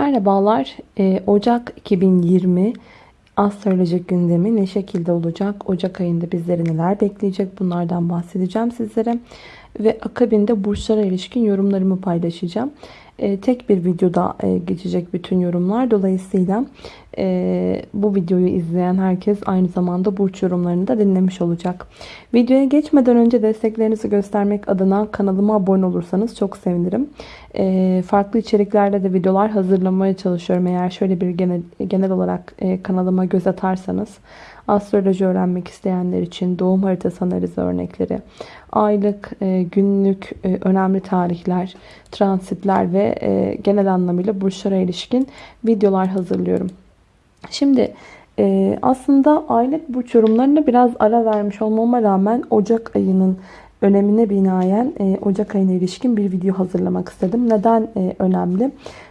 Merhabalar. Ee, Ocak 2020 astrolojik gündemi ne şekilde olacak? Ocak ayında bizleri neler bekleyecek? Bunlardan bahsedeceğim sizlere. Ve akabinde burçlara ilişkin yorumlarımı paylaşacağım. Ee, tek bir videoda e, geçecek bütün yorumlar. Dolayısıyla e, bu videoyu izleyen herkes aynı zamanda burç yorumlarını da dinlemiş olacak. Videoya geçmeden önce desteklerinizi göstermek adına kanalıma abone olursanız çok sevinirim. E, farklı içeriklerle de videolar hazırlamaya çalışıyorum. Eğer şöyle bir genel, genel olarak kanalıma göz atarsanız astroloji öğrenmek isteyenler için doğum haritası analizi örnekleri, aylık, günlük önemli tarihler, transitler ve genel anlamıyla burçlara ilişkin videolar hazırlıyorum. Şimdi e, aslında aylık burç yorumlarına biraz ara vermiş olmama rağmen Ocak ayının önemine binaen e, Ocak ayına ilişkin bir video hazırlamak istedim. Neden e, önemli?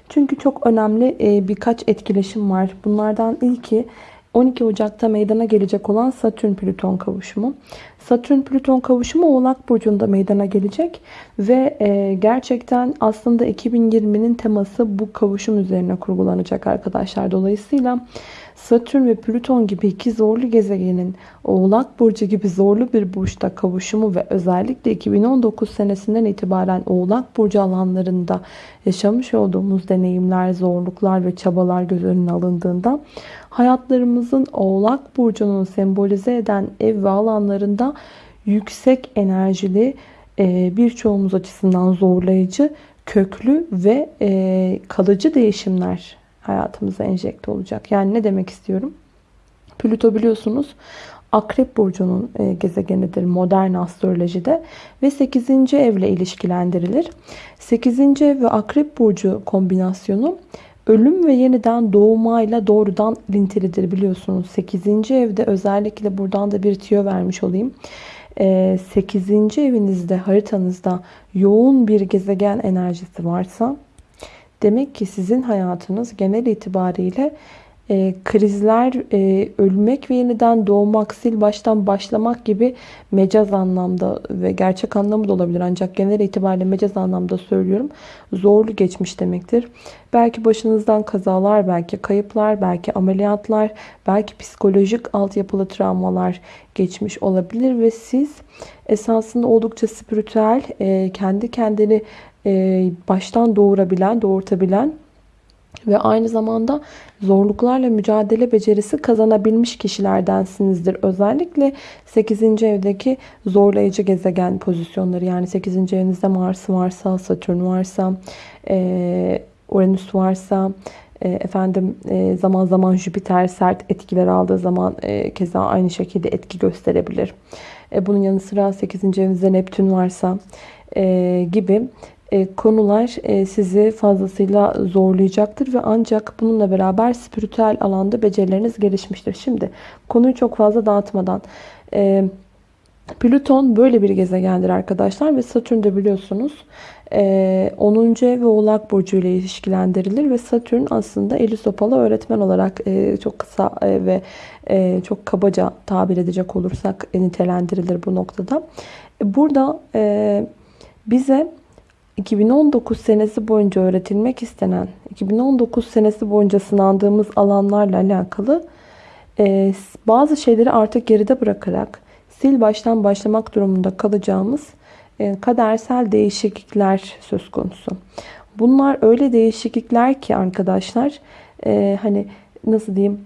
Çünkü çok önemli e, birkaç etkileşim var. Bunlardan ilki 12 Ocak'ta meydana gelecek olan Satürn-Plüton kavuşumu. Satürn-Plüton kavuşumu Oğlak Burcu'nda meydana gelecek. Ve e, gerçekten aslında 2020'nin teması bu kavuşum üzerine kurgulanacak arkadaşlar. Dolayısıyla Satürn ve Plüton gibi iki zorlu gezegenin Oğlak Burcu gibi zorlu bir burçta kavuşumu ve özellikle 2019 senesinden itibaren Oğlak Burcu alanlarında yaşamış olduğumuz deneyimler, zorluklar ve çabalar göz önüne alındığında hayatlarımızın Oğlak Burcu'nun sembolize eden ev ve alanlarında yüksek enerjili e, birçoğumuz açısından zorlayıcı, köklü ve e, kalıcı değişimler hayatımıza enjekte olacak. Yani ne demek istiyorum? Plüto biliyorsunuz Akrep Burcu'nun e, gezegenidir modern astrolojide ve 8. evle ilişkilendirilir. 8. ev ve Akrep Burcu kombinasyonu ölüm ve yeniden doğumayla doğrudan lintilidir biliyorsunuz. 8. evde özellikle buradan da bir tüyo vermiş olayım. 8. E, evinizde haritanızda yoğun bir gezegen enerjisi varsa Demek ki sizin hayatınız genel itibariyle e, krizler, e, ölmek ve yeniden doğmak, sil baştan başlamak gibi mecaz anlamda ve gerçek anlamı da olabilir. Ancak genel itibariyle mecaz anlamda söylüyorum. Zorlu geçmiş demektir. Belki başınızdan kazalar, belki kayıplar, belki ameliyatlar, belki psikolojik altyapılı travmalar geçmiş olabilir ve siz esasında oldukça spiritüel, e, kendi kendini e, baştan doğurabilen, doğurtabilen ve aynı zamanda zorluklarla mücadele becerisi kazanabilmiş kişilerdensinizdir. Özellikle 8. evdeki zorlayıcı gezegen pozisyonları yani 8. evinizde Mars varsa, Satürn varsa, e, Uranüs varsa, e, efendim zaman zaman Jüpiter sert etkiler aldığı zaman keza aynı şekilde etki gösterebilir. Bunun yanı sıra 8. evinizde Neptün varsa gibi e, konular e, sizi fazlasıyla zorlayacaktır ve ancak bununla beraber spiritüel alanda becerileriniz gelişmiştir. Şimdi konuyu çok fazla dağıtmadan e, Plüton böyle bir gezegendir arkadaşlar ve Satürn de biliyorsunuz 10. ev ve Oğlak Burcu ile ilişkilendirilir ve Satürn aslında eli sopalı öğretmen olarak çok kısa ve çok kabaca tabir edecek olursak nitelendirilir bu noktada. Burada bize 2019 senesi boyunca öğretilmek istenen, 2019 senesi boyunca sınandığımız alanlarla alakalı e, bazı şeyleri artık geride bırakarak sil baştan başlamak durumunda kalacağımız e, kadersel değişiklikler söz konusu. Bunlar öyle değişiklikler ki arkadaşlar e, hani nasıl diyeyim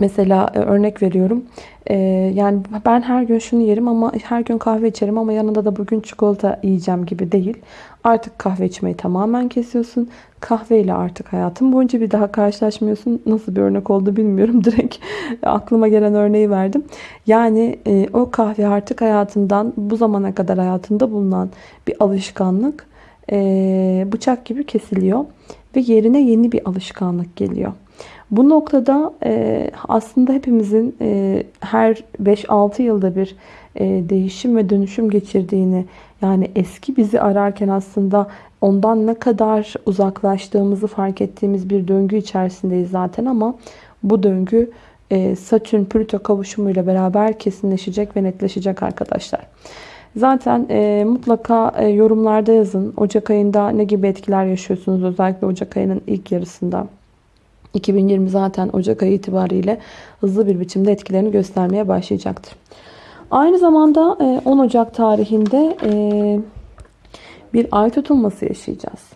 Mesela e, örnek veriyorum. E, yani ben her gün şunu yerim ama her gün kahve içerim ama yanında da bugün çikolata yiyeceğim gibi değil. Artık kahve içmeyi tamamen kesiyorsun. Kahveyle artık hayatın boyunca bir daha karşılaşmıyorsun. Nasıl bir örnek oldu bilmiyorum. Direkt aklıma gelen örneği verdim. Yani e, o kahve artık hayatından bu zamana kadar hayatında bulunan bir alışkanlık bıçak gibi kesiliyor. Ve yerine yeni bir alışkanlık geliyor. Bu noktada e, aslında hepimizin e, her 5-6 yılda bir e, değişim ve dönüşüm geçirdiğini yani eski bizi ararken aslında ondan ne kadar uzaklaştığımızı fark ettiğimiz bir döngü içerisindeyiz zaten ama bu döngü Satürn-Plüto kavuşumuyla beraber kesinleşecek ve netleşecek arkadaşlar. Zaten e, mutlaka e, yorumlarda yazın. Ocak ayında ne gibi etkiler yaşıyorsunuz özellikle Ocak ayının ilk yarısında. 2020 zaten Ocak ayı itibariyle hızlı bir biçimde etkilerini göstermeye başlayacaktır. Aynı zamanda e, 10 Ocak tarihinde e, bir ay tutulması yaşayacağız.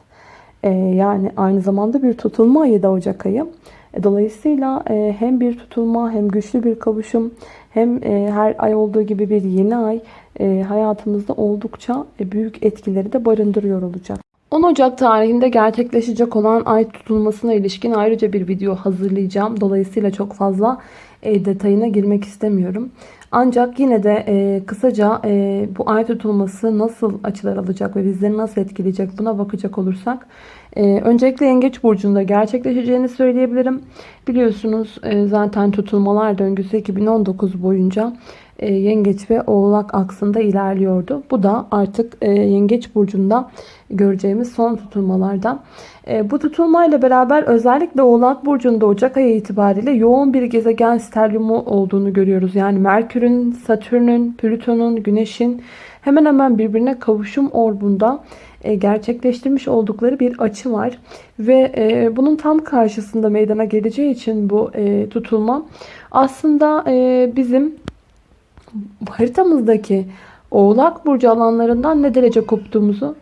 E, yani aynı zamanda bir tutulma ayı da Ocak ayı. E, dolayısıyla e, hem bir tutulma hem güçlü bir kavuşum hem e, her ay olduğu gibi bir yeni ay e, hayatımızda oldukça e, büyük etkileri de barındırıyor olacak. 10 Ocak tarihinde gerçekleşecek olan ay tutulmasına ilişkin ayrıca bir video hazırlayacağım. Dolayısıyla çok fazla e, detayına girmek istemiyorum. Ancak yine de e, kısaca e, bu ay tutulması nasıl açılar alacak ve bizleri nasıl etkileyecek buna bakacak olursak e, öncelikle Yengeç Burcu'nda gerçekleşeceğini söyleyebilirim. Biliyorsunuz e, zaten tutulmalar döngüsü 2019 boyunca Yengeç ve Oğlak aksında ilerliyordu. Bu da artık e, Yengeç Burcu'nda göreceğimiz son tutulmalardan. E, bu tutulmayla beraber özellikle Oğlak Burcu'nda Ocak ayı itibariyle yoğun bir gezegen sterlumu olduğunu görüyoruz. Yani Merkür'ün, Satürn'ün, Plüton'un, Güneş'in hemen hemen birbirine kavuşum orbunda gerçekleştirmiş oldukları bir açı var. Ve bunun tam karşısında meydana geleceği için bu tutulma aslında bizim haritamızdaki Oğlak Burcu alanlarından ne derece koptuğumuzu,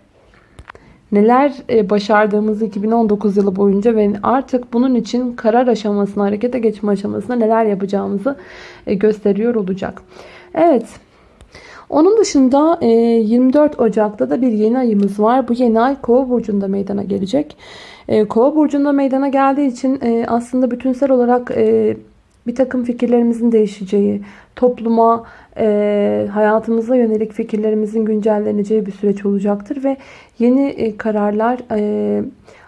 neler e, başardığımızı 2019 yılı boyunca ve artık bunun için karar aşamasına, harekete geçme aşamasına neler yapacağımızı e, gösteriyor olacak. Evet. Onun dışında 24 e, Ocak'ta da bir yeni ayımız var. Bu yeni ay Kova burcunda meydana gelecek. Kova burcunda meydana geldiği için aslında bütünsel olarak bir takım fikirlerimizin değişeceği, topluma, e, hayatımıza yönelik fikirlerimizin güncelleneceği bir süreç olacaktır ve yeni e, kararlar e,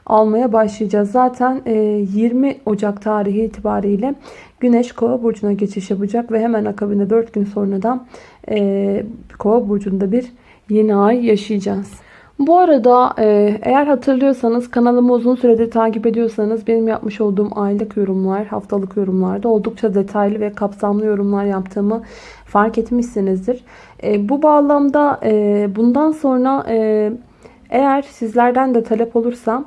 almaya başlayacağız. Zaten e, 20 Ocak tarihi itibariyle Güneş Kova burcuna geçiş yapacak ve hemen akabinde 4 gün sonra da e, Kova burcunda bir yeni ay yaşayacağız. Bu arada e, eğer hatırlıyorsanız kanalımı uzun süredir takip ediyorsanız benim yapmış olduğum aylık yorumlar, haftalık yorumlarda oldukça detaylı ve kapsamlı yorumlar yaptığımı fark etmişsinizdir. E, bu bağlamda e, bundan sonra eğer sizlerden de talep olursa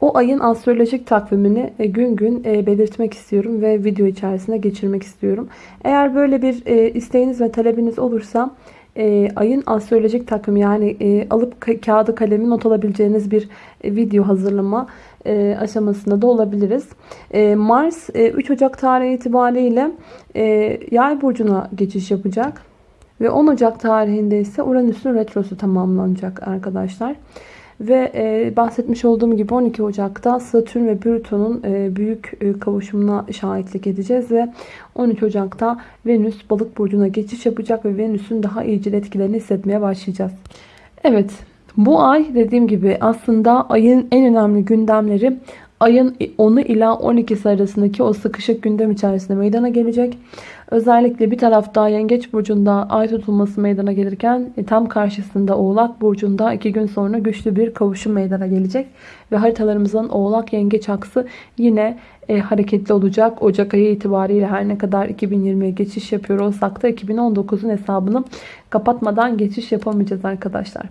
o ayın astrolojik takvimini gün gün belirtmek istiyorum ve video içerisine geçirmek istiyorum. Eğer böyle bir isteğiniz ve talebiniz olursa e, ayın astrolojik takım yani e, alıp ka kağıdı kalemi not alabileceğiniz bir e, video hazırlama e, aşamasında da olabiliriz. E, Mars e, 3 Ocak tarihi itibariyle e, yay burcuna geçiş yapacak. Ve 10 Ocak tarihinde ise Uranüs'ün retrosu tamamlanacak arkadaşlar. Ve e, bahsetmiş olduğum gibi 12 Ocak'ta Satürn ve Plüton'un e, büyük e, kavuşumuna şahitlik edeceğiz. Ve 13 Ocak'ta Venüs balık burcuna geçiş yapacak ve Venüs'ün daha iyicil etkilerini hissetmeye başlayacağız. Evet bu ay dediğim gibi aslında ayın en önemli gündemleri ayın 10'u ila 12'si arasındaki o sıkışık gündem içerisinde meydana gelecek. Özellikle bir tarafta Yengeç Burcu'nda ay tutulması meydana gelirken e, tam karşısında Oğlak Burcu'nda iki gün sonra güçlü bir kavuşum meydana gelecek. Ve haritalarımızın Oğlak Yengeç aksı yine e, hareketli olacak. Ocak ayı itibariyle her ne kadar 2020'ye geçiş yapıyor olsak da 2019'un hesabını kapatmadan geçiş yapamayacağız arkadaşlar.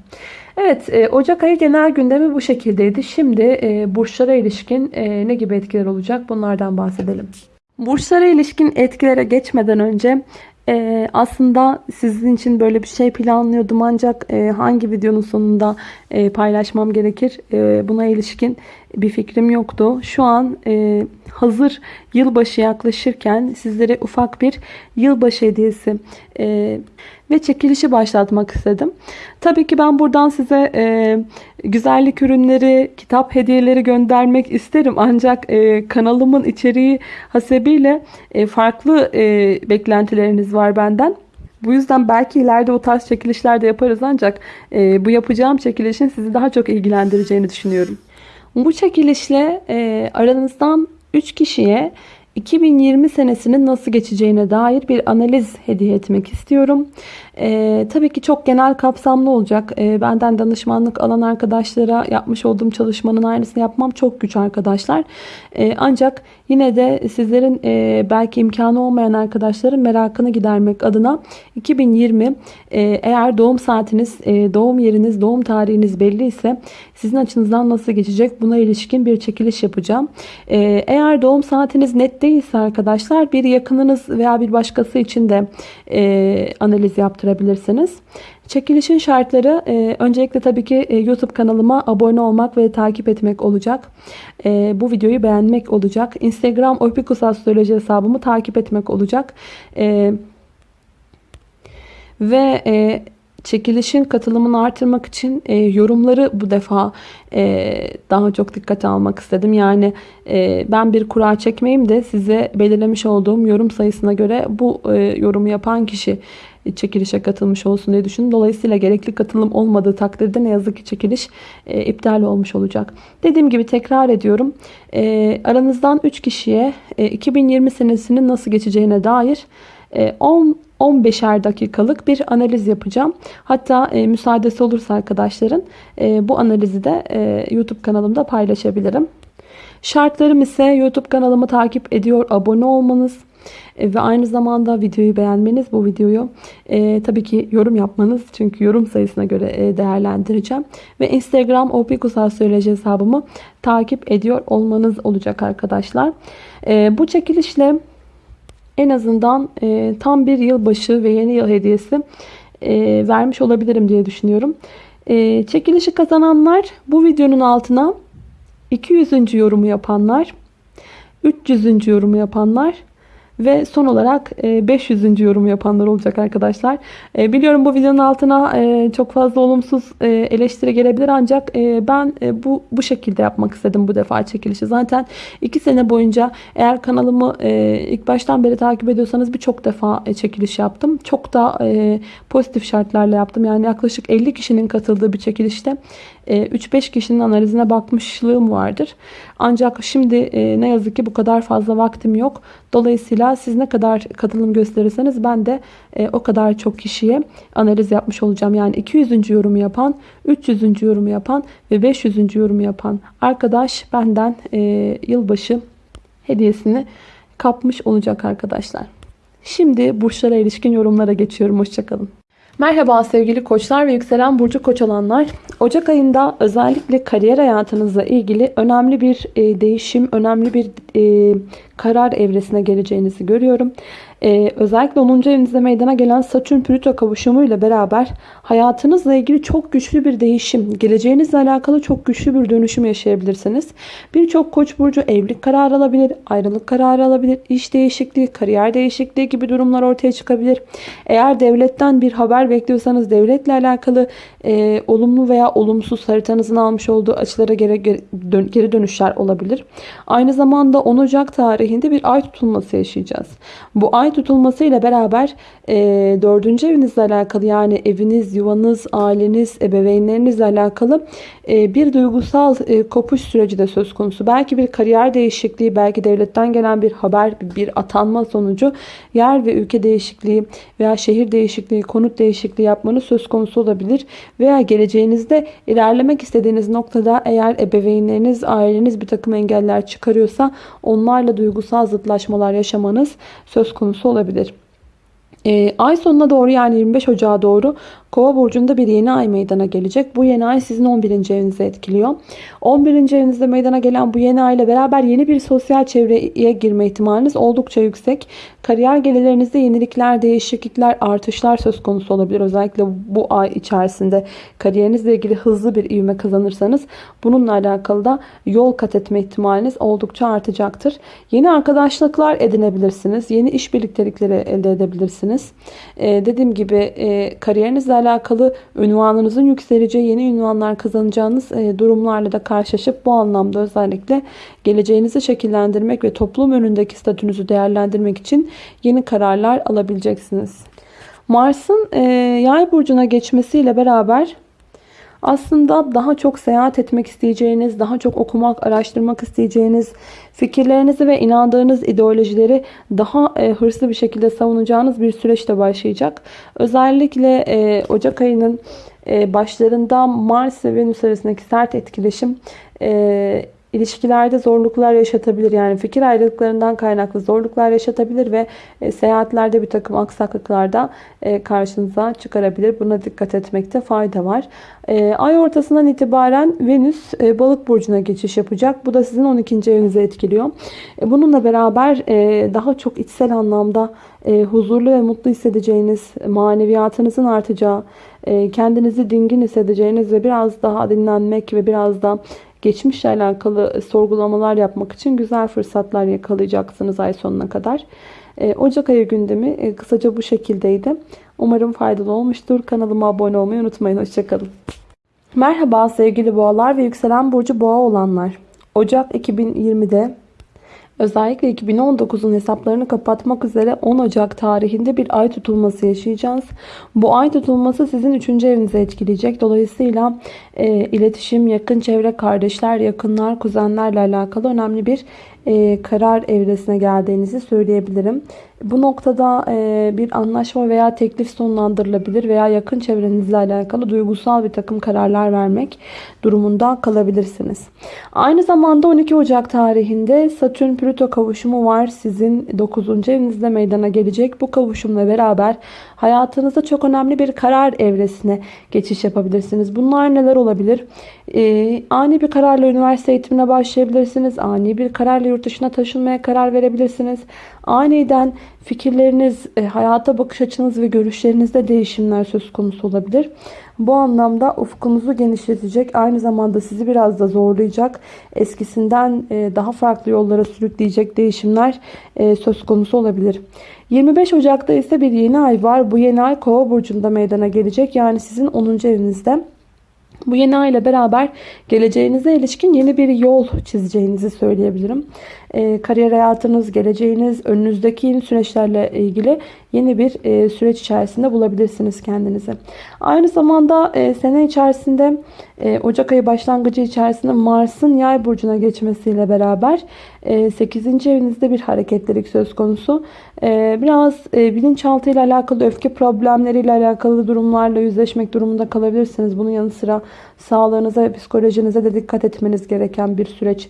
Evet e, Ocak ayı genel gündemi bu şekildeydi. Şimdi e, burçlara ilişkin e, ne gibi etkiler olacak bunlardan bahsedelim. Burçlara ilişkin etkilere geçmeden önce e, aslında sizin için böyle bir şey planlıyordum ancak e, hangi videonun sonunda e, paylaşmam gerekir e, buna ilişkin bir fikrim yoktu. Şu an e, hazır yılbaşı yaklaşırken sizlere ufak bir yılbaşı hediyesi e, ve çekilişi başlatmak istedim. Tabii ki ben buradan size e, güzellik ürünleri, kitap hediyeleri göndermek isterim. Ancak e, kanalımın içeriği hasebiyle e, farklı e, beklentileriniz var benden. Bu yüzden belki ileride o tarz çekilişler de yaparız ancak e, bu yapacağım çekilişin sizi daha çok ilgilendireceğini düşünüyorum. Bu çekilişle e, aranızdan 3 kişiye 2020 senesinin nasıl geçeceğine dair bir analiz hediye etmek istiyorum. E, tabii ki çok genel kapsamlı olacak. E, benden danışmanlık alan arkadaşlara yapmış olduğum çalışmanın aynısını yapmam çok güç arkadaşlar. E, ancak yine de sizlerin e, belki imkanı olmayan arkadaşların merakını gidermek adına 2020 e, eğer doğum saatiniz, e, doğum yeriniz, doğum tarihiniz belli ise sizin açınızdan nasıl geçecek buna ilişkin bir çekiliş yapacağım. E, eğer doğum saatiniz net değilse arkadaşlar bir yakınınız veya bir başkası için de e, analiz yaptırabilirsiniz. Çekilişin şartları e, öncelikle tabii ki e, YouTube kanalıma abone olmak ve takip etmek olacak. E, bu videoyu beğenmek olacak. Instagram Opikus Astroloji hesabımı takip etmek olacak. E, ve e, çekilişin katılımını artırmak için e, yorumları bu defa e, daha çok dikkate almak istedim. Yani e, ben bir kura çekmeyeyim de size belirlemiş olduğum yorum sayısına göre bu e, yorumu yapan kişi çekilişe katılmış olsun diye düşündüm. Dolayısıyla gerekli katılım olmadığı takdirde ne yazık ki çekiliş e, iptal olmuş olacak. Dediğim gibi tekrar ediyorum. E, aranızdan 3 kişiye e, 2020 senesinin nasıl geçeceğine dair 10 e, 15'er dakikalık bir analiz yapacağım. Hatta e, müsaadesi olursa arkadaşların e, bu analizi de e, YouTube kanalımda paylaşabilirim. Şartlarım ise YouTube kanalımı takip ediyor, abone olmanız e, ve aynı zamanda videoyu beğenmeniz, bu videoyu e, tabii ki yorum yapmanız. Çünkü yorum sayısına göre e, değerlendireceğim. Ve Instagram Opikusal Söyleci hesabımı takip ediyor olmanız olacak arkadaşlar. E, bu çekilişle en azından e, tam bir yılbaşı ve yeni yıl hediyesi e, vermiş olabilirim diye düşünüyorum. E, çekilişi kazananlar bu videonun altına 200. yorumu yapanlar, 300. yorumu yapanlar ve son olarak 500. E, yorum yapanlar olacak arkadaşlar. E, biliyorum bu videonun altına e, çok fazla olumsuz eleştiri gelebilir ancak ben bu bu şekilde yapmak istedim bu defa çekilişi. Zaten 2 sene boyunca eğer kanalımı ilk baştan beri takip ediyorsanız birçok defa çekiliş yaptım. Çok da pozitif şartlarla yaptım. Yani yaklaşık 50 kişinin katıldığı bir çekilişte 3-5 kişinin analizine bakmışlığım vardır. Ancak şimdi ne yazık ki bu kadar fazla vaktim yok. Dolayısıyla siz ne kadar katılım gösterirseniz ben de e, o kadar çok kişiye analiz yapmış olacağım. Yani 200. yorumu yapan, 300. yorumu yapan ve 500. yorumu yapan arkadaş benden e, yılbaşı hediyesini kapmış olacak arkadaşlar. Şimdi burçlara ilişkin yorumlara geçiyorum. Hoşçakalın. Merhaba sevgili koçlar ve yükselen burcu koç olanlar. Ocak ayında özellikle kariyer hayatınızla ilgili önemli bir e, değişim, önemli bir e, karar evresine geleceğinizi görüyorum. Ee, özellikle 10. evinizde meydana gelen Satürn-Plüto kavuşumuyla beraber hayatınızla ilgili çok güçlü bir değişim, geleceğinizle alakalı çok güçlü bir dönüşüm yaşayabilirsiniz. Birçok koç burcu evlilik kararı alabilir, ayrılık kararı alabilir, iş değişikliği, kariyer değişikliği gibi durumlar ortaya çıkabilir. Eğer devletten bir haber bekliyorsanız devletle alakalı e, olumlu veya olumsuz haritanızın almış olduğu açılara geri, geri dönüşler olabilir. Aynı zamanda 10 Ocak tarihinde bir ay tutulması yaşayacağız. Bu ay tutulması ile beraber e, dördüncü evinizle alakalı yani eviniz, yuvanız, aileniz, ebeveynlerinizle alakalı e, bir duygusal e, kopuş süreci de söz konusu. Belki bir kariyer değişikliği, belki devletten gelen bir haber, bir atanma sonucu yer ve ülke değişikliği veya şehir değişikliği, konut değişikliği yapmanız söz konusu olabilir. Veya geleceğinizde ilerlemek istediğiniz noktada eğer ebeveynleriniz, aileniz bir takım engeller çıkarıyorsa onlarla duygusal zıtlaşmalar yaşamanız söz konusu olabilir. E, ay sonuna doğru yani 25 Ocağı doğru Kova burcunda bir yeni ay meydana gelecek. Bu yeni ay sizin 11. evinizi etkiliyor. 11. evinizde meydana gelen bu yeni ay ile beraber yeni bir sosyal çevreye girme ihtimaliniz oldukça yüksek. Kariyer gelirlerinizde yenilikler, değişiklikler, artışlar söz konusu olabilir. Özellikle bu ay içerisinde kariyerinizle ilgili hızlı bir ivme kazanırsanız bununla alakalı da yol kat etme ihtimaliniz oldukça artacaktır. Yeni arkadaşlıklar edinebilirsiniz. Yeni iş birliktelikleri elde edebilirsiniz. Ee, dediğim gibi e, kariyerinizle alakalı ünvanınızın yükseleceği yeni ünvanlar kazanacağınız e, durumlarla da karşılaşıp bu anlamda özellikle geleceğinizi şekillendirmek ve toplum önündeki statünüzü değerlendirmek için yeni kararlar alabileceksiniz. Mars'ın e, yay burcuna geçmesiyle beraber Aslında daha çok seyahat etmek isteyeceğiniz, daha çok okumak, araştırmak isteyeceğiniz, fikirlerinizi ve inandığınız ideolojileri daha e, hırslı bir şekilde savunacağınız bir süreçte başlayacak. Özellikle e, Ocak ayının e, başlarında Mars ve Venüs arasındaki sert etkileşim e, ilişkilerde zorluklar yaşatabilir. Yani fikir ayrılıklarından kaynaklı zorluklar yaşatabilir ve e, seyahatlerde bir takım aksaklıklarda e, karşınıza çıkarabilir. Buna dikkat etmekte fayda var. E, ay ortasından itibaren Venüs balık burcuna geçiş yapacak. Bu da sizin 12. evinizi etkiliyor. Bununla beraber daha çok içsel anlamda huzurlu ve mutlu hissedeceğiniz, maneviyatınızın artacağı, kendinizi dingin hissedeceğiniz ve biraz daha dinlenmek ve biraz da geçmişle alakalı sorgulamalar yapmak için güzel fırsatlar yakalayacaksınız ay sonuna kadar. E, Ocak ayı gündemi e, kısaca bu şekildeydi. Umarım faydalı olmuştur. Kanalıma abone olmayı unutmayın. Hoşçakalın. Merhaba sevgili boğalar ve yükselen burcu boğa olanlar. Ocak 2020'de Özellikle 2019'un hesaplarını kapatmak üzere 10 Ocak tarihinde bir ay tutulması yaşayacağız. Bu ay tutulması sizin 3. evinizi etkileyecek. Dolayısıyla e, iletişim, yakın çevre, kardeşler, yakınlar, kuzenlerle alakalı önemli bir e, karar evresine geldiğinizi söyleyebilirim. Bu noktada e, bir anlaşma veya teklif sonlandırılabilir veya yakın çevrenizle alakalı duygusal bir takım kararlar vermek durumunda kalabilirsiniz. Aynı zamanda 12 Ocak tarihinde Satürn Plüto kavuşumu var. Sizin 9. evinizde meydana gelecek. Bu kavuşumla beraber hayatınızda çok önemli bir karar evresine geçiş yapabilirsiniz. Bunlar neler olabilir? E, ani bir kararla üniversite eğitimine başlayabilirsiniz. Ani bir kararla yurt dışına taşınmaya karar verebilirsiniz. Aniden fikirleriniz, e, hayata bakış açınız ve görüşlerinizde değişimler söz konusu olabilir. Bu anlamda ufkunuzu genişletecek, aynı zamanda sizi biraz da zorlayacak, eskisinden e, daha farklı yollara sürükleyecek değişimler e, söz konusu olabilir. 25 Ocak'ta ise bir yeni ay var. Bu yeni ay Kova burcunda meydana gelecek. Yani sizin 10. evinizde. Bu yeni ay ile beraber geleceğinize ilişkin yeni bir yol çizeceğinizi söyleyebilirim. E, kariyer hayatınız, geleceğiniz, önünüzdeki süreçlerle ilgili yeni bir e, süreç içerisinde bulabilirsiniz kendinizi. Aynı zamanda e, sene içerisinde e, Ocak ayı başlangıcı içerisinde Mars'ın yay burcuna geçmesiyle beraber e, 8. evinizde bir hareketlilik söz konusu. E, biraz e, bilinçaltı ile alakalı öfke problemleriyle alakalı durumlarla yüzleşmek durumunda kalabilirsiniz. Bunun yanı sıra sağlığınıza ve psikolojinize de dikkat etmeniz gereken bir süreç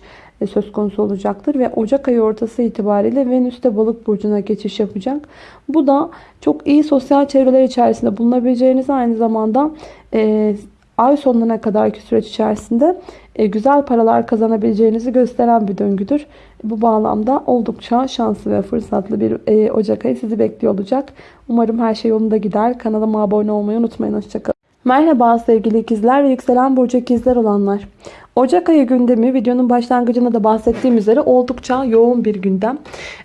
söz konusu olacaktır. Ve Ocak ayı ortası itibariyle Venüs de balık burcuna geçiş yapacak. Bu da çok iyi sosyal çevreler içerisinde bulunabileceğiniz aynı zamanda e, ay sonuna kadarki süreç içerisinde e, güzel paralar kazanabileceğinizi gösteren bir döngüdür. Bu bağlamda oldukça şanslı ve fırsatlı bir e, Ocak ayı sizi bekliyor olacak. Umarım her şey yolunda gider. Kanalıma abone olmayı unutmayın. Hoşçakalın. Merhaba sevgili ikizler ve yükselen burcu ikizler olanlar. Ocak ayı gündemi videonun başlangıcında da bahsettiğim üzere oldukça yoğun bir gündem.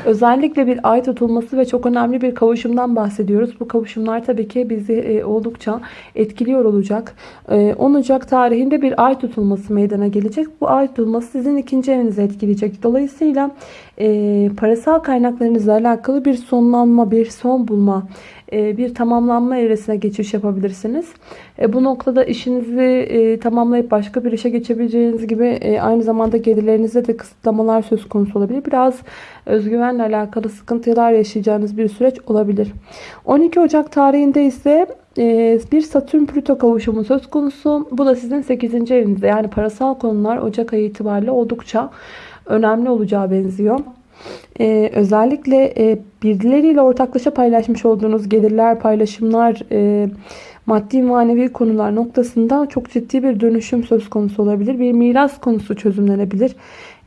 Özellikle bir ay tutulması ve çok önemli bir kavuşumdan bahsediyoruz. Bu kavuşumlar tabii ki bizi e, oldukça etkiliyor olacak. 10 e, Ocak tarihinde bir ay tutulması meydana gelecek. Bu ay tutulması sizin ikinci evinizi etkileyecek. Dolayısıyla e, parasal kaynaklarınızla alakalı bir sonlanma, bir son bulma, bir tamamlanma evresine geçiş yapabilirsiniz. Bu noktada işinizi tamamlayıp başka bir işe geçebileceğiniz Bildiğiniz gibi e, aynı zamanda gelirlerinizde de kısıtlamalar söz konusu olabilir. Biraz özgüvenle alakalı sıkıntılar yaşayacağınız bir süreç olabilir. 12 Ocak tarihinde ise e, bir Satürn Plüto kavuşumu söz konusu. Bu da sizin 8. evinizde. Yani parasal konular Ocak ayı itibariyle oldukça önemli olacağı benziyor. Ee, özellikle e, birileriyle ortaklaşa paylaşmış olduğunuz gelirler, paylaşımlar, e, maddi manevi konular noktasında çok ciddi bir dönüşüm söz konusu olabilir. Bir miras konusu çözümlenebilir.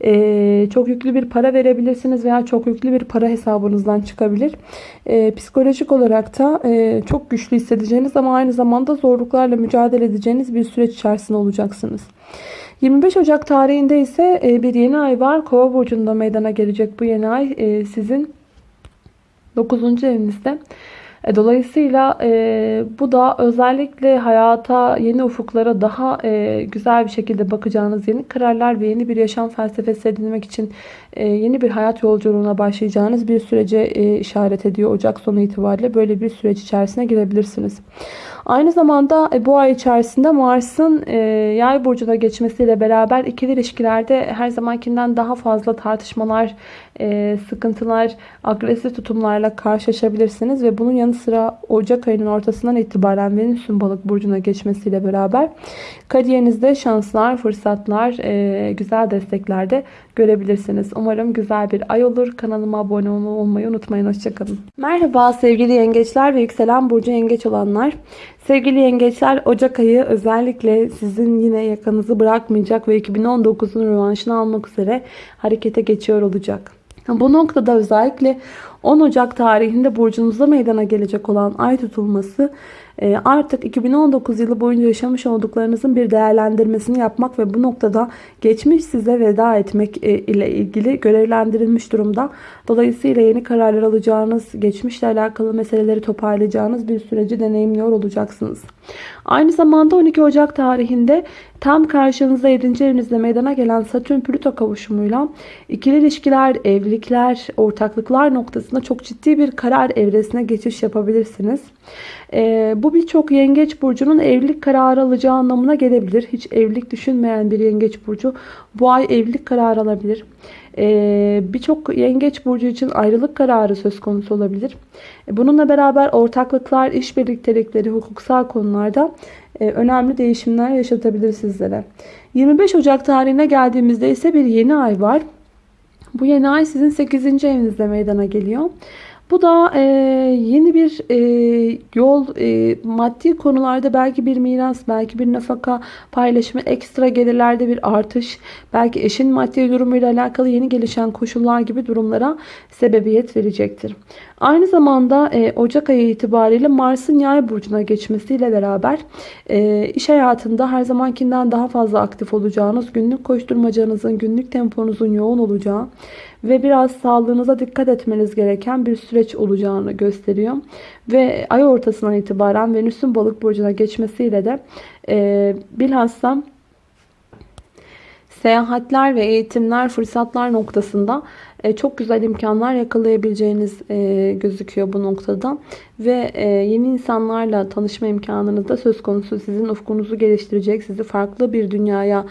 Ee, çok yüklü bir para verebilirsiniz veya çok yüklü bir para hesabınızdan çıkabilir. Ee, psikolojik olarak da e, çok güçlü hissedeceğiniz ama aynı zamanda zorluklarla mücadele edeceğiniz bir süreç içerisinde olacaksınız. 25 Ocak tarihinde ise e, bir yeni ay var. Kova burcunda meydana gelecek bu yeni ay e, sizin 9. evinizde. E, dolayısıyla e, bu da özellikle hayata, yeni ufuklara daha e, güzel bir şekilde bakacağınız yeni kararlar ve yeni bir yaşam felsefesi edinmek için e, yeni bir hayat yolculuğuna başlayacağınız bir sürece e, işaret ediyor. Ocak sonu itibariyle böyle bir süreç içerisine girebilirsiniz. Aynı zamanda e, bu ay içerisinde Mars'ın e, yay burcuna geçmesiyle beraber ikili ilişkilerde her zamankinden daha fazla tartışmalar, e, sıkıntılar, agresif tutumlarla karşılaşabilirsiniz. Ve bunun yanı sıra Ocak ayının ortasından itibaren Venüs'ün balık burcuna geçmesiyle beraber kariyerinizde şanslar, fırsatlar, güzel destekler de görebilirsiniz. Umarım güzel bir ay olur. Kanalıma abone olmayı unutmayın. Hoşçakalın. Merhaba sevgili yengeçler ve yükselen burcu yengeç olanlar. Sevgili yengeçler Ocak ayı özellikle sizin yine yakanızı bırakmayacak ve 2019'un rövanşını almak üzere harekete geçiyor olacak. Bu noktada özellikle 10 Ocak tarihinde burcunuzda meydana gelecek olan ay tutulması artık 2019 yılı boyunca yaşamış olduklarınızın bir değerlendirmesini yapmak ve bu noktada geçmiş size veda etmek e, ile ilgili görevlendirilmiş durumda. Dolayısıyla yeni kararlar alacağınız, geçmişle alakalı meseleleri toparlayacağınız bir süreci deneyimliyor olacaksınız. Aynı zamanda 12 Ocak tarihinde tam karşınızda 7. evinizde meydana gelen Satürn-Plüto kavuşumuyla ikili ilişkiler, evlilikler, ortaklıklar noktasında çok ciddi bir karar evresine geçiş yapabilirsiniz. Ee, bu birçok yengeç burcunun evlilik kararı alacağı anlamına gelebilir. Hiç evlilik düşünmeyen bir yengeç burcu bu ay evlilik kararı alabilir. Ee, birçok yengeç burcu için ayrılık kararı söz konusu olabilir. Bununla beraber ortaklıklar, iş birliktelikleri, hukuksal konularda e, önemli değişimler yaşatabilir sizlere. 25 Ocak tarihine geldiğimizde ise bir yeni ay var. Bu yeni ay sizin 8. evinizde meydana geliyor. Bu da e, yeni bir e, yol, e, maddi konularda belki bir miras, belki bir nafaka paylaşımı, ekstra gelirlerde bir artış, belki eşin maddi durumuyla alakalı yeni gelişen koşullar gibi durumlara sebebiyet verecektir. Aynı zamanda e, Ocak ayı itibariyle Mars'ın yay burcuna geçmesiyle beraber e, iş hayatında her zamankinden daha fazla aktif olacağınız, günlük koşturmacanızın, günlük temponuzun yoğun olacağı ve biraz sağlığınıza dikkat etmeniz gereken bir süreç olacağını gösteriyor. Ve ay ortasından itibaren Venüs'ün balık burcuna geçmesiyle de e, bilhassa seyahatler ve eğitimler, fırsatlar noktasında e, çok güzel imkanlar yakalayabileceğiniz e, gözüküyor bu noktada. Ve e, yeni insanlarla tanışma imkanınız da söz konusu. Sizin ufkunuzu geliştirecek, sizi farklı bir dünyaya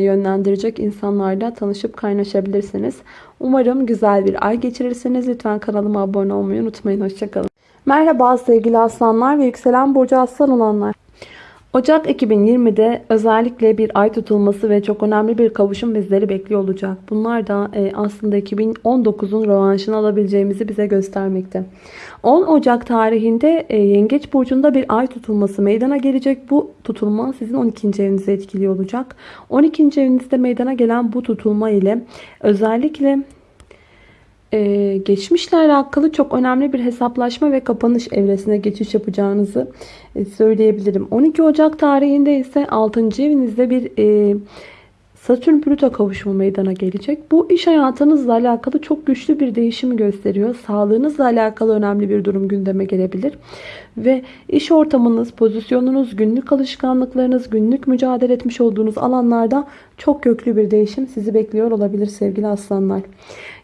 yönlendirecek insanlarla tanışıp kaynaşabilirsiniz. Umarım güzel bir ay geçirirsiniz. Lütfen kanalıma abone olmayı unutmayın. Hoşçakalın. Merhaba sevgili aslanlar ve yükselen burcu aslan olanlar. Ocak 2020'de özellikle bir ay tutulması ve çok önemli bir kavuşum bizleri bekliyor olacak. Bunlar da e, aslında 2019'un rövanşını alabileceğimizi bize göstermekte. 10 Ocak tarihinde e, Yengeç Burcu'nda bir ay tutulması meydana gelecek. Bu tutulma sizin 12. evinizi etkiliyor olacak. 12. evinizde meydana gelen bu tutulma ile özellikle ee, geçmişle alakalı çok önemli bir hesaplaşma ve kapanış evresine geçiş yapacağınızı e, söyleyebilirim. 12 Ocak tarihinde ise 6. evinizde bir e, Satürn Plüto kavuşumu meydana gelecek. Bu iş hayatınızla alakalı çok güçlü bir değişimi gösteriyor. Sağlığınızla alakalı önemli bir durum gündeme gelebilir. Ve iş ortamınız, pozisyonunuz, günlük alışkanlıklarınız, günlük mücadele etmiş olduğunuz alanlarda çok köklü bir değişim sizi bekliyor olabilir sevgili aslanlar.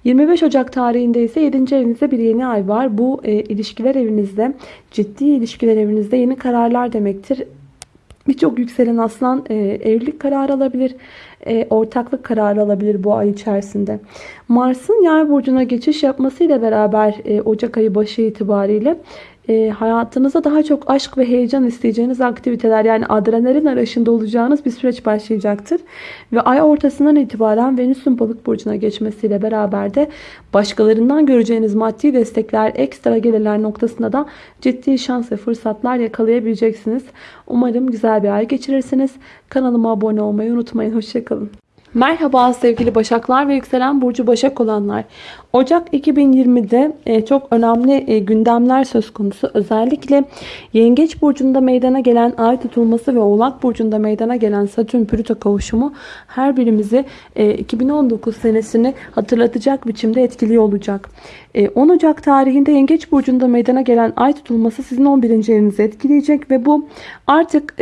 25 Ocak tarihinde ise 7. evinizde bir yeni ay var. Bu e, ilişkiler evinizde, ciddi ilişkiler evinizde yeni kararlar demektir. Birçok yükselen aslan e, evlilik kararı alabilir, e, ortaklık kararı alabilir bu ay içerisinde. Mars'ın yay burcuna geçiş yapmasıyla beraber e, Ocak ayı başı itibariyle e, hayatınıza daha çok aşk ve heyecan isteyeceğiniz aktiviteler yani adrenalin arayışında olacağınız bir süreç başlayacaktır. Ve ay ortasından itibaren Venüs'ün balık burcuna geçmesiyle beraber de başkalarından göreceğiniz maddi destekler, ekstra gelirler noktasında da ciddi şans ve fırsatlar yakalayabileceksiniz. Umarım güzel bir ay geçirirsiniz. Kanalıma abone olmayı unutmayın. Hoşçakalın. Merhaba sevgili Başaklar ve yükselen burcu Başak olanlar. Ocak 2020'de e, çok önemli e, gündemler söz konusu. Özellikle Yengeç burcunda meydana gelen ay tutulması ve Oğlak burcunda meydana gelen Satürn Plüto kavuşumu her birimizi 2019 e, senesini hatırlatacak biçimde etkili olacak. 10 Ocak tarihinde Yengeç burcunda meydana gelen ay tutulması sizin 11. evinizi etkileyecek ve bu artık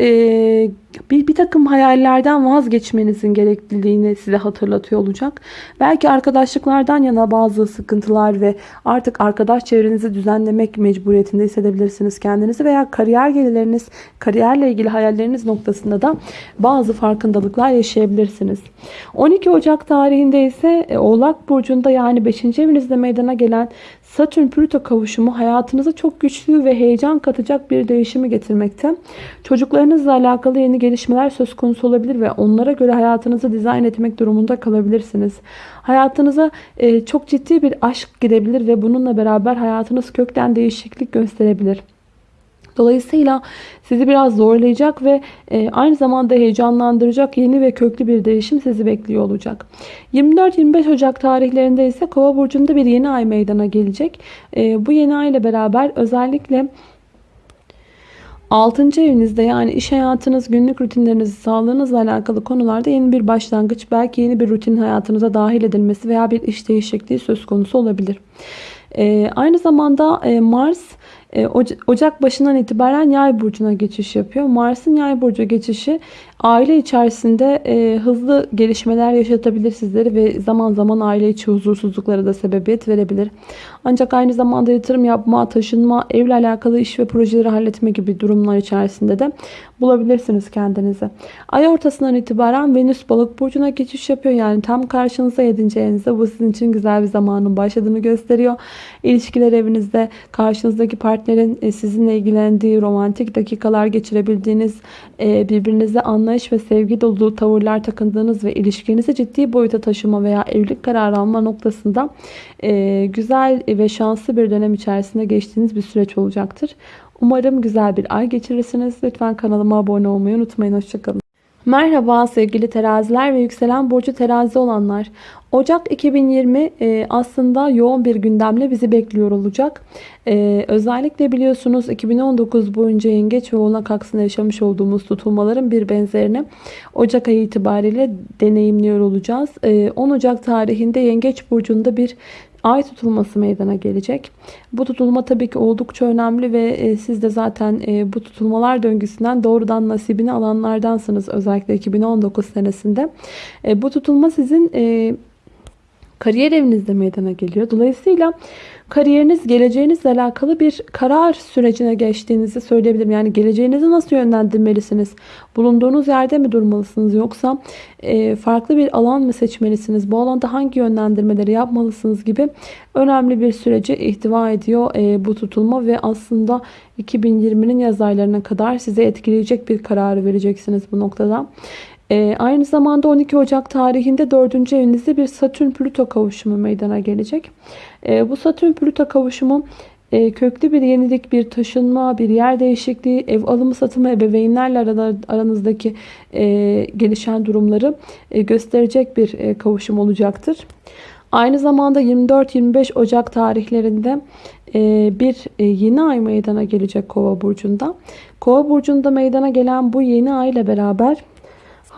bir, bir takım hayallerden vazgeçmenizin gerekliliğini size hatırlatıyor olacak. Belki arkadaşlıklardan yana bazı sıkıntılar ve artık arkadaş çevrenizi düzenlemek mecburiyetinde hissedebilirsiniz kendinizi veya kariyer gelirleriniz, kariyerle ilgili hayalleriniz noktasında da bazı farkındalıklar yaşayabilirsiniz. 12 Ocak tarihinde ise e, Oğlak Burcu'nda yani 5. evinizde meydana gelen Satürn-Plüto kavuşumu hayatınıza çok güçlü ve heyecan katacak bir değişimi getirmekte. Çocuklarınızla alakalı yeni gelişmeler söz konusu olabilir ve onlara göre hayatınızı dizayn etmek durumunda kalabilirsiniz. Hayatınıza e, çok ciddi bir aşk girebilir ve bununla beraber hayatınız kökten değişiklik gösterebilir. Dolayısıyla sizi biraz zorlayacak ve e, aynı zamanda heyecanlandıracak yeni ve köklü bir değişim sizi bekliyor olacak. 24-25 Ocak tarihlerinde ise Kova burcunda bir yeni ay meydana gelecek. E, bu yeni ay ile beraber özellikle 6. evinizde yani iş hayatınız, günlük rutinleriniz, sağlığınızla alakalı konularda yeni bir başlangıç, belki yeni bir rutin hayatınıza dahil edilmesi veya bir iş değişikliği söz konusu olabilir. Ee, aynı zamanda e, Mars e, Ocak başından itibaren yay burcuna geçiş yapıyor. Mars'ın yay burcu geçişi aile içerisinde e, hızlı gelişmeler yaşatabilir sizleri ve zaman zaman aile içi huzursuzluklara da sebebiyet verebilir. Ancak aynı zamanda yatırım yapma, taşınma, evle alakalı iş ve projeleri halletme gibi durumlar içerisinde de bulabilirsiniz kendinizi. Ay ortasından itibaren Venüs balık burcuna geçiş yapıyor. Yani tam karşınıza 7. evinizde bu sizin için güzel bir zamanın başladığını gösteriyor. İlişkiler evinizde karşınızdaki partnerin e, sizinle ilgilendiği romantik dakikalar geçirebildiğiniz e, birbirinize anlayış ve sevgi dolu tavırlar takındığınız ve ilişkinizi ciddi boyuta taşıma veya evlilik kararı alma noktasında e, güzel ve şanslı bir dönem içerisinde geçtiğiniz bir süreç olacaktır. Umarım güzel bir ay geçirirsiniz. Lütfen kanalıma abone olmayı unutmayın. Hoşçakalın. Merhaba sevgili teraziler ve yükselen burcu terazi olanlar. Ocak 2020 e, aslında yoğun bir gündemle bizi bekliyor olacak. E, özellikle biliyorsunuz 2019 boyunca yengeç ve oğlak aksında yaşamış olduğumuz tutulmaların bir benzerini Ocak ayı itibariyle deneyimliyor olacağız. E, 10 Ocak tarihinde yengeç burcunda bir ay tutulması meydana gelecek. Bu tutulma tabii ki oldukça önemli ve e, siz de zaten e, bu tutulmalar döngüsünden doğrudan nasibini alanlardansınız. Özellikle 2019 senesinde. E, bu tutulma sizin kariyer evinizde meydana geliyor. Dolayısıyla kariyeriniz, geleceğinizle alakalı bir karar sürecine geçtiğinizi söyleyebilirim. Yani geleceğinizi nasıl yönlendirmelisiniz? Bulunduğunuz yerde mi durmalısınız? Yoksa e, farklı bir alan mı seçmelisiniz? Bu alanda hangi yönlendirmeleri yapmalısınız gibi önemli bir süreci ihtiva ediyor e, bu tutulma ve aslında 2020'nin yaz aylarına kadar size etkileyecek bir kararı vereceksiniz bu noktada. E, aynı zamanda 12 Ocak tarihinde 4. evinizde bir Satürn-Plüto kavuşumu meydana gelecek. E, bu Satürn-Plüto kavuşumu e, köklü bir yenilik, bir taşınma, bir yer değişikliği, ev alımı satımı, ebeveynlerle aranızdaki e, gelişen durumları e, gösterecek bir e, kavuşum olacaktır. Aynı zamanda 24-25 Ocak tarihlerinde e, bir e, yeni ay meydana gelecek Kova burcunda. Kova burcunda meydana gelen bu yeni ay ile beraber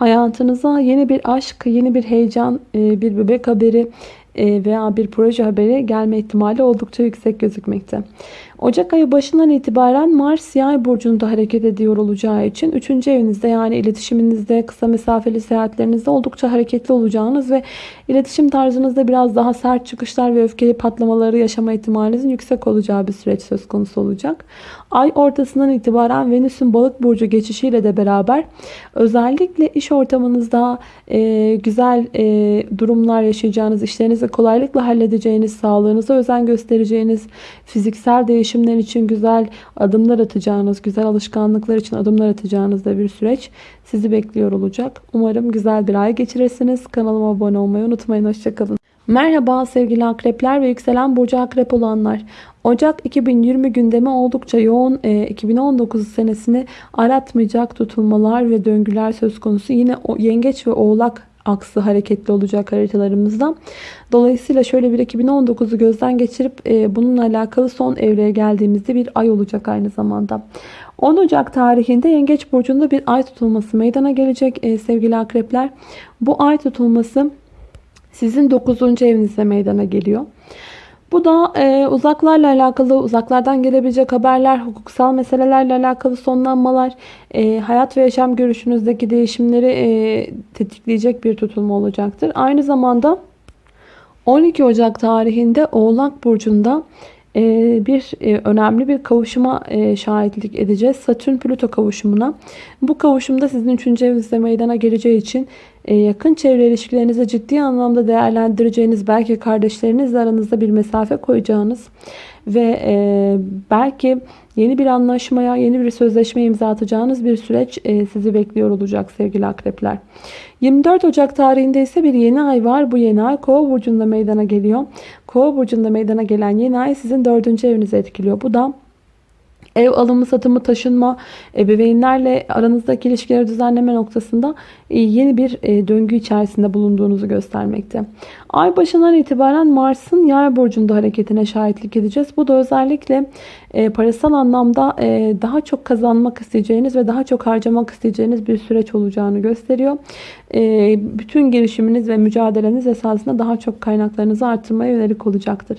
hayatınıza yeni bir aşk, yeni bir heyecan, e, bir bebek haberi e, veya bir proje haberi gelme ihtimali oldukça yüksek gözükmekte. Ocak ayı başından itibaren Mars yay burcunda hareket ediyor olacağı için 3. evinizde yani iletişiminizde, kısa mesafeli seyahatlerinizde oldukça hareketli olacağınız ve iletişim tarzınızda biraz daha sert çıkışlar ve öfkeli patlamaları yaşama ihtimalinizin yüksek olacağı bir süreç söz konusu olacak. Ay ortasından itibaren Venüs'ün balık burcu geçişiyle de beraber özellikle iş ortamınızda e, güzel e, durumlar yaşayacağınız, işlerinizi kolaylıkla halledeceğiniz, sağlığınıza özen göstereceğiniz, fiziksel değişimler için güzel adımlar atacağınız, güzel alışkanlıklar için adımlar atacağınız da bir süreç sizi bekliyor olacak. Umarım güzel bir ay geçirirsiniz. Kanalıma abone olmayı unutmayın. Hoşçakalın. Merhaba sevgili akrepler ve yükselen burcu akrep olanlar. Ocak 2020 gündemi oldukça yoğun. E, 2019 senesini aratmayacak tutulmalar ve döngüler söz konusu. Yine o, yengeç ve oğlak aksı hareketli olacak haritalarımızda. Dolayısıyla şöyle bir 2019'u gözden geçirip e, bununla alakalı son evreye geldiğimizde bir ay olacak aynı zamanda. 10 Ocak tarihinde Yengeç Burcu'nda bir ay tutulması meydana gelecek e, sevgili akrepler. Bu ay tutulması sizin 9. evinizde meydana geliyor. Bu da e, uzaklarla alakalı, uzaklardan gelebilecek haberler, hukuksal meselelerle alakalı sonlanmalar, e, hayat ve yaşam görüşünüzdeki değişimleri e, tetikleyecek bir tutulma olacaktır. Aynı zamanda 12 Ocak tarihinde Oğlak Burcu'nda e, bir e, önemli bir kavuşuma e, şahitlik edeceğiz. Satürn-Plüto kavuşumuna. Bu kavuşumda sizin 3. evinizde meydana geleceği için yakın çevre ilişkilerinizi ciddi anlamda değerlendireceğiniz, belki kardeşlerinizle aranızda bir mesafe koyacağınız ve belki yeni bir anlaşmaya, yeni bir sözleşme imza atacağınız bir süreç sizi bekliyor olacak sevgili akrepler. 24 Ocak tarihinde ise bir yeni ay var. Bu yeni ay Kova burcunda meydana geliyor. Kova burcunda meydana gelen yeni ay sizin 4. evinizi etkiliyor. Bu da Ev alımı, satımı, taşınma, ebeveynlerle aranızdaki ilişkileri düzenleme noktasında e, yeni bir e, döngü içerisinde bulunduğunuzu göstermekte. Ay başından itibaren Mars'ın yay burcunda hareketine şahitlik edeceğiz. Bu da özellikle e, parasal anlamda daha çok kazanmak isteyeceğiniz ve daha çok harcamak isteyeceğiniz bir süreç olacağını gösteriyor. Bütün girişiminiz ve mücadeleniz esasında daha çok kaynaklarınızı artırmaya yönelik olacaktır.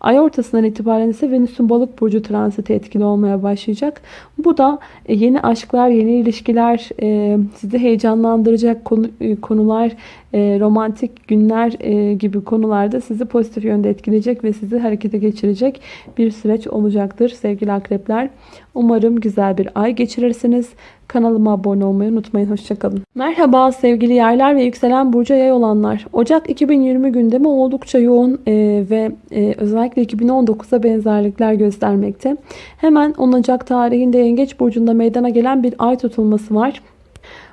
Ay ortasından itibaren ise Venüs'ün balık burcu transiti etkili olmaya başlayacak. Bu da e, yeni aşklar, yeni ilişkiler, e, sizi heyecanlandıracak e, konular, romantik günler gibi konularda sizi pozitif yönde etkileyecek ve sizi harekete geçirecek bir süreç olacaktır sevgili akrepler. Umarım güzel bir ay geçirirsiniz. Kanalıma abone olmayı unutmayın. Hoşçakalın. Merhaba sevgili yaylar ve yükselen burcu yay olanlar. Ocak 2020 gündemi oldukça yoğun e, ve e, özellikle 2019'a benzerlikler göstermekte. Hemen 10 Ocak tarihinde Yengeç burcunda meydana gelen bir ay tutulması var.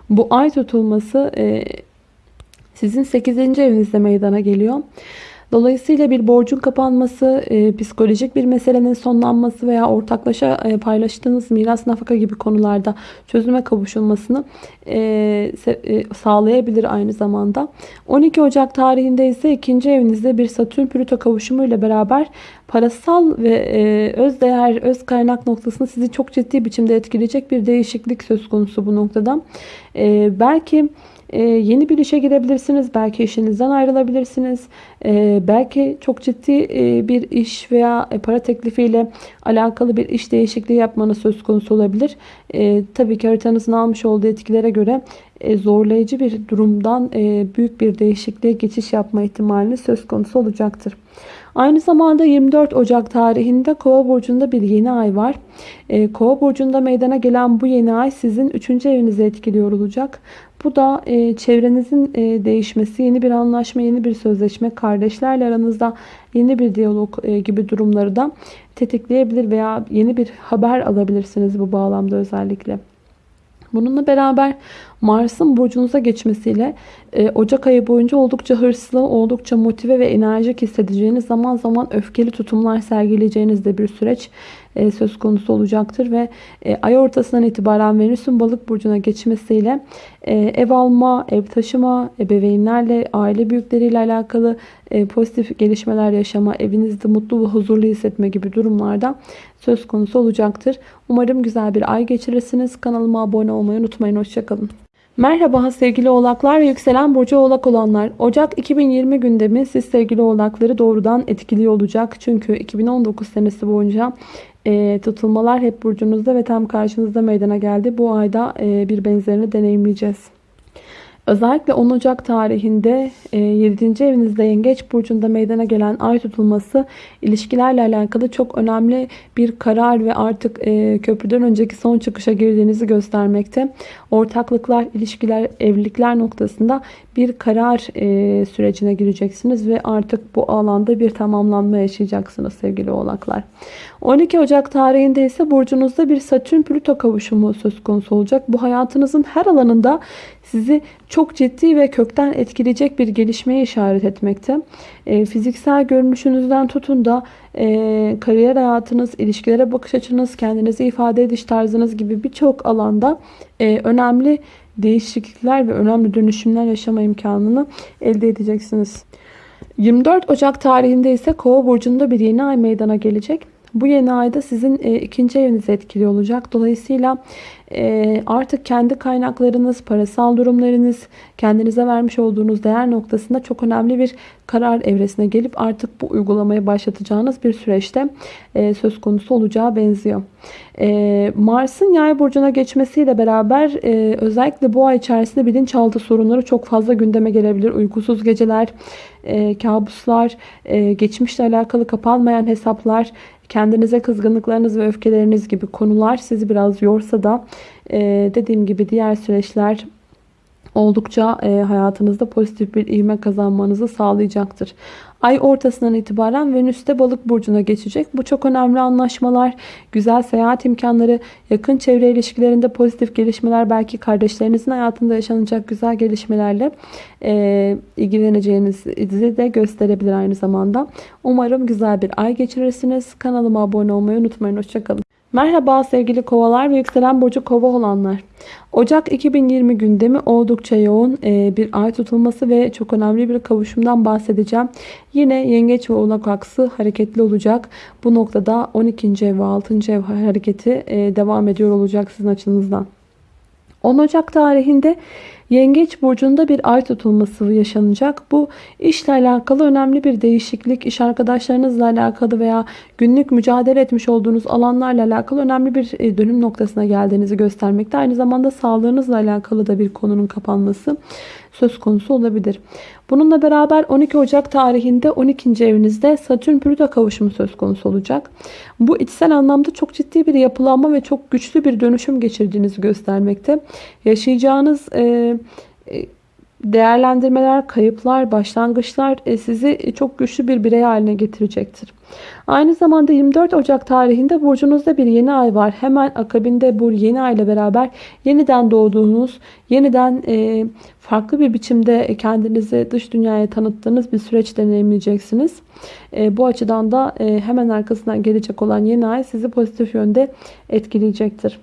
Bu ay tutulması e, sizin 8. evinizde meydana geliyor. Dolayısıyla bir borcun kapanması, e, psikolojik bir meselenin sonlanması veya ortaklaşa e, paylaştığınız miras nafaka gibi konularda çözüme kavuşulmasını e, e, sağlayabilir aynı zamanda. 12 Ocak tarihinde ise ikinci evinizde bir Satürn-Plüto kavuşumu ile beraber parasal ve e, öz değer, öz kaynak noktasında sizi çok ciddi biçimde etkileyecek bir değişiklik söz konusu bu noktada. E, belki ee, yeni bir işe girebilirsiniz. Belki işinizden ayrılabilirsiniz. Ee, belki çok ciddi e, bir iş veya e, para teklifiyle alakalı bir iş değişikliği yapmanız söz konusu olabilir. Ee, tabii ki haritanızın almış olduğu etkilere göre e, zorlayıcı bir durumdan büyük bir değişikliğe geçiş yapma ihtimali söz konusu olacaktır. Aynı zamanda 24 Ocak tarihinde Kova burcunda bir yeni ay var. Kova burcunda meydana gelen bu yeni ay sizin 3. evinizi etkiliyor olacak. Bu da e, çevrenizin e, değişmesi, yeni bir anlaşma, yeni bir sözleşme, kardeşlerle aranızda yeni bir diyalog e, gibi durumları da tetikleyebilir veya yeni bir haber alabilirsiniz bu bağlamda özellikle. Bununla beraber Mars'ın burcunuza geçmesiyle e, Ocak ayı boyunca oldukça hırslı, oldukça motive ve enerjik hissedeceğiniz zaman zaman öfkeli tutumlar sergileyeceğiniz de bir süreç e, söz konusu olacaktır ve e, ay ortasından itibaren Venüs'ün balık burcuna geçmesiyle e, ev alma, ev taşıma, ebeveynlerle, aile büyükleriyle alakalı pozitif gelişmeler yaşama, evinizde mutlu ve huzurlu hissetme gibi durumlarda söz konusu olacaktır. Umarım güzel bir ay geçirirsiniz. Kanalıma abone olmayı unutmayın. Hoşçakalın. Merhaba sevgili oğlaklar ve yükselen burcu oğlak olanlar. Ocak 2020 gündemi siz sevgili oğlakları doğrudan etkiliyor olacak. Çünkü 2019 senesi boyunca e, tutulmalar hep burcunuzda ve tam karşınızda meydana geldi. Bu ayda e, bir benzerini deneyimleyeceğiz. Özellikle 10 Ocak tarihinde 7. E, evinizde Yengeç Burcu'nda meydana gelen ay tutulması ilişkilerle alakalı çok önemli bir karar ve artık e, köprüden önceki son çıkışa girdiğinizi göstermekte. Ortaklıklar, ilişkiler, evlilikler noktasında bir karar e, sürecine gireceksiniz ve artık bu alanda bir tamamlanma yaşayacaksınız sevgili oğlaklar. 12 Ocak tarihinde ise burcunuzda bir Satürn-Plüto kavuşumu söz konusu olacak. Bu hayatınızın her alanında sizi çok ciddi ve kökten etkileyecek bir gelişmeye işaret etmekte. E, fiziksel görünüşünüzden tutun da e, kariyer hayatınız, ilişkilere bakış açınız, kendinizi ifade ediş tarzınız gibi birçok alanda e, önemli değişiklikler ve önemli dönüşümler yaşama imkanını elde edeceksiniz. 24 Ocak tarihinde ise Kova burcunda bir yeni ay meydana gelecek. Bu yeni ayda sizin e, ikinci evinizi etkili olacak. Dolayısıyla e, artık kendi kaynaklarınız, parasal durumlarınız, kendinize vermiş olduğunuz değer noktasında çok önemli bir karar evresine gelip artık bu uygulamaya başlatacağınız bir süreçte e, söz konusu olacağı benziyor. E, Mars'ın yay burcuna geçmesiyle beraber e, özellikle bu ay içerisinde bilinçaltı sorunları çok fazla gündeme gelebilir. Uykusuz geceler, e, kabuslar, e, geçmişle alakalı kapanmayan hesaplar, kendinize kızgınlıklarınız ve öfkeleriniz gibi konular sizi biraz yorsa da e, dediğim gibi diğer süreçler oldukça e, hayatınızda pozitif bir ivme kazanmanızı sağlayacaktır. Ay ortasından itibaren Venüs de balık burcuna geçecek. Bu çok önemli anlaşmalar, güzel seyahat imkanları, yakın çevre ilişkilerinde pozitif gelişmeler, belki kardeşlerinizin hayatında yaşanacak güzel gelişmelerle e, ilgileneceğinizi de gösterebilir aynı zamanda. Umarım güzel bir ay geçirirsiniz. Kanalıma abone olmayı unutmayın. Hoşçakalın. Merhaba sevgili kovalar ve yükselen burcu kova olanlar. Ocak 2020 gündemi oldukça yoğun e, bir ay tutulması ve çok önemli bir kavuşumdan bahsedeceğim. Yine yengeç ve oğlak aksı hareketli olacak. Bu noktada 12. ev ve 6. ev hareketi e, devam ediyor olacak sizin açınızdan. 10 Ocak tarihinde Yengeç burcunda bir ay tutulması yaşanacak. Bu işle alakalı önemli bir değişiklik, iş arkadaşlarınızla alakalı veya günlük mücadele etmiş olduğunuz alanlarla alakalı önemli bir e, dönüm noktasına geldiğinizi göstermekte. Aynı zamanda sağlığınızla alakalı da bir konunun kapanması söz konusu olabilir. Bununla beraber 12 Ocak tarihinde 12. evinizde Satürn-Plüto kavuşumu söz konusu olacak. Bu içsel anlamda çok ciddi bir yapılanma ve çok güçlü bir dönüşüm geçirdiğinizi göstermekte. Yaşayacağınız e değerlendirmeler, kayıplar, başlangıçlar e, sizi çok güçlü bir birey haline getirecektir. Aynı zamanda 24 Ocak tarihinde burcunuzda bir yeni ay var. Hemen akabinde bu yeni ay ile beraber yeniden doğduğunuz, yeniden e, farklı bir biçimde kendinizi dış dünyaya tanıttığınız bir süreç deneyimleyeceksiniz. E, bu açıdan da hemen arkasından gelecek olan yeni ay sizi pozitif yönde etkileyecektir.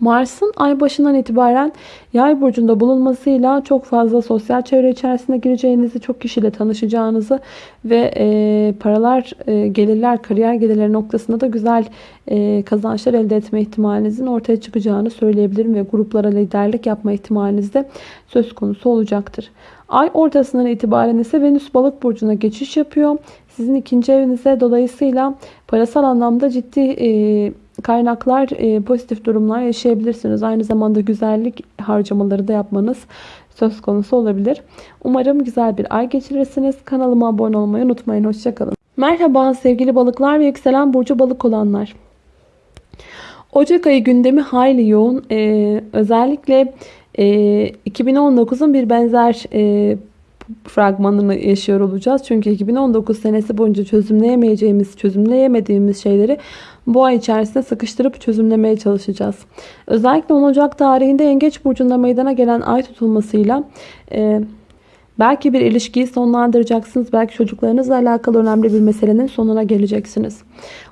Mars'ın ay başından itibaren yay burcunda bulunmasıyla çok fazla sosyal çevre içerisine gireceğinizi, çok kişiyle tanışacağınızı ve e, paralar, e, gelirler, kariyer gelirleri noktasında da güzel e, kazançlar elde etme ihtimalinizin ortaya çıkacağını söyleyebilirim ve gruplara liderlik yapma ihtimaliniz de söz konusu olacaktır. Ay ortasından itibaren ise Venüs balık burcuna geçiş yapıyor. Sizin ikinci evinize dolayısıyla parasal anlamda ciddi e, kaynaklar, e, pozitif durumlar yaşayabilirsiniz. Aynı zamanda güzellik harcamaları da yapmanız söz konusu olabilir. Umarım güzel bir ay geçirirsiniz. Kanalıma abone olmayı unutmayın. Hoşçakalın. Merhaba sevgili balıklar ve yükselen burcu balık olanlar. Ocak ayı gündemi hayli yoğun. Ee, özellikle e, 2019'un bir benzer e, fragmanını yaşıyor olacağız. Çünkü 2019 senesi boyunca çözümleyemeyeceğimiz, çözümleyemediğimiz şeyleri bu ay içerisinde sıkıştırıp çözümlemeye çalışacağız. Özellikle 10 Ocak tarihinde Yengeç Burcu'nda meydana gelen ay tutulmasıyla e, belki bir ilişkiyi sonlandıracaksınız. Belki çocuklarınızla alakalı önemli bir meselenin sonuna geleceksiniz.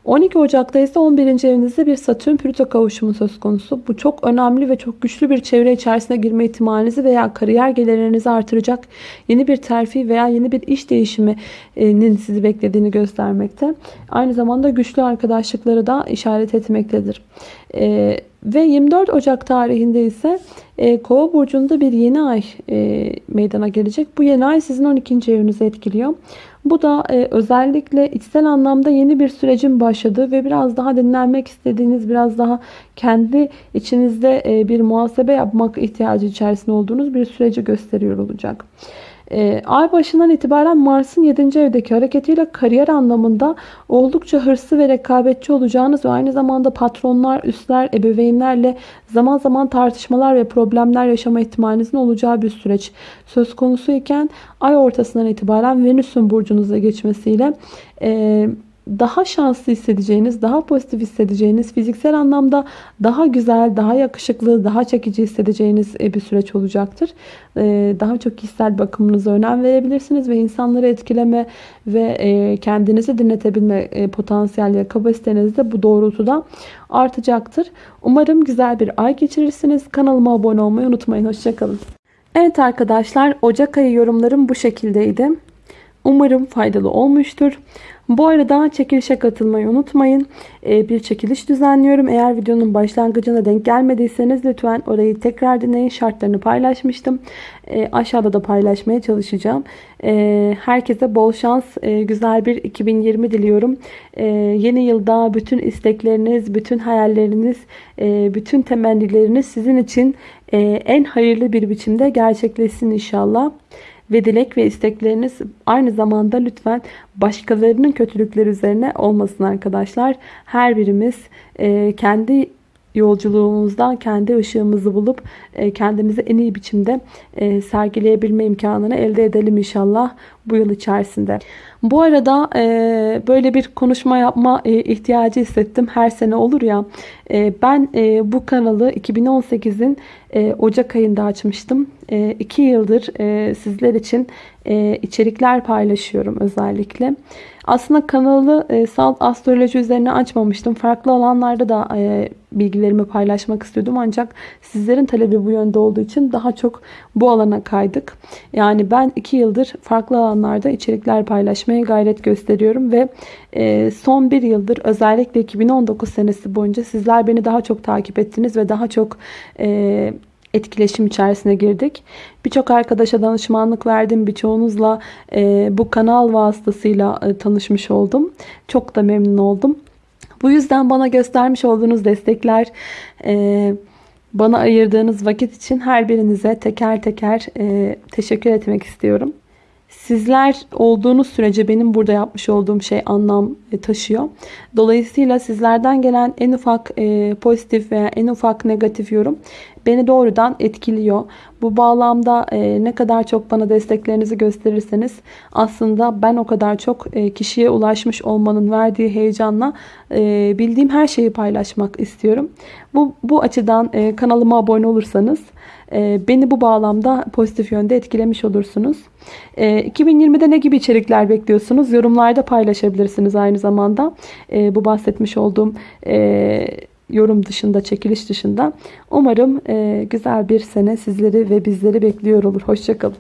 12 Ocak'ta ise 11. evinizde bir Satürn-Plüto kavuşumu söz konusu. Bu çok önemli ve çok güçlü bir çevre içerisine girme ihtimalinizi veya kariyer gelirlerinizi artıracak yeni bir terfi veya yeni bir iş değişiminin sizi beklediğini göstermekte. Aynı zamanda güçlü arkadaşlıkları da işaret etmektedir. Ee, ve 24 Ocak tarihinde ise e, Kova burcunda bir yeni ay e, meydana gelecek. Bu yeni ay sizin 12. evinizi etkiliyor. Bu da e, özellikle içsel anlamda yeni bir sürecin başladığı ve biraz daha dinlenmek istediğiniz, biraz daha kendi içinizde e, bir muhasebe yapmak ihtiyacı içerisinde olduğunuz bir süreci gösteriyor olacak. E, ay başından itibaren Mars'ın 7. evdeki hareketiyle kariyer anlamında oldukça hırslı ve rekabetçi olacağınız ve aynı zamanda patronlar, üstler, ebeveynlerle zaman zaman tartışmalar ve problemler yaşama ihtimalinizin olacağı bir süreç söz konusu iken ay ortasından itibaren Venüs'ün burcunuza geçmesiyle e, daha şanslı hissedeceğiniz, daha pozitif hissedeceğiniz, fiziksel anlamda daha güzel, daha yakışıklı, daha çekici hissedeceğiniz e, bir süreç olacaktır. E, daha çok kişisel bakımınıza önem verebilirsiniz ve insanları etkileme ve e, kendinizi dinletebilme potansiyel ve kapasiteniz de bu doğrultuda artacaktır. Umarım güzel bir ay geçirirsiniz. Kanalıma abone olmayı unutmayın. Hoşçakalın. Evet arkadaşlar Ocak ayı yorumlarım bu şekildeydi. Umarım faydalı olmuştur. Bu arada çekilişe katılmayı unutmayın. Ee, bir çekiliş düzenliyorum. Eğer videonun başlangıcına denk gelmediyseniz lütfen orayı tekrar dinleyin. Şartlarını paylaşmıştım. Ee, aşağıda da paylaşmaya çalışacağım. Ee, herkese bol şans, güzel bir 2020 diliyorum. Yeni yılda bütün istekleriniz, bütün hayalleriniz, bütün temennileriniz sizin için en hayırlı bir biçimde gerçekleşsin inşallah ve dilek ve istekleriniz aynı zamanda lütfen başkalarının kötülükleri üzerine olmasın arkadaşlar. Her birimiz e, kendi yolculuğumuzda kendi ışığımızı bulup e, kendimizi en iyi biçimde e, sergileyebilme imkanını elde edelim inşallah bu yıl içerisinde. Bu arada e, böyle bir konuşma yapma ihtiyacı hissettim. Her sene olur ya. Ben bu kanalı 2018'in Ocak ayında açmıştım. 2 yıldır sizler için içerikler paylaşıyorum özellikle. Aslında kanalı e, salt astroloji üzerine açmamıştım. Farklı alanlarda da e, bilgilerimi paylaşmak istiyordum. Ancak sizlerin talebi bu yönde olduğu için daha çok bu alana kaydık. Yani ben iki yıldır farklı alanlarda içerikler paylaşmaya gayret gösteriyorum. Ve e, son bir yıldır özellikle 2019 senesi boyunca sizler beni daha çok takip ettiniz ve daha çok... E, etkileşim içerisine girdik. Birçok arkadaşa danışmanlık verdim. Birçoğunuzla e, bu kanal vasıtasıyla e, tanışmış oldum. Çok da memnun oldum. Bu yüzden bana göstermiş olduğunuz destekler, e, bana ayırdığınız vakit için her birinize teker teker e, teşekkür etmek istiyorum. Sizler olduğunuz sürece benim burada yapmış olduğum şey anlam e, taşıyor. Dolayısıyla sizlerden gelen en ufak e, pozitif veya en ufak negatif yorum beni doğrudan etkiliyor. Bu bağlamda e, ne kadar çok bana desteklerinizi gösterirseniz aslında ben o kadar çok kişiye ulaşmış olmanın verdiği heyecanla bildiğim her şeyi paylaşmak istiyorum. Bu, bu açıdan kanalıma abone olursanız beni bu bağlamda pozitif yönde etkilemiş olursunuz. E, 2020'de ne gibi içerikler bekliyorsunuz? Yorumlarda paylaşabilirsiniz aynı zamanda. E, bu bahsetmiş olduğum... E, yorum dışında, çekiliş dışında. Umarım e, güzel bir sene sizleri ve bizleri bekliyor olur. Hoşçakalın.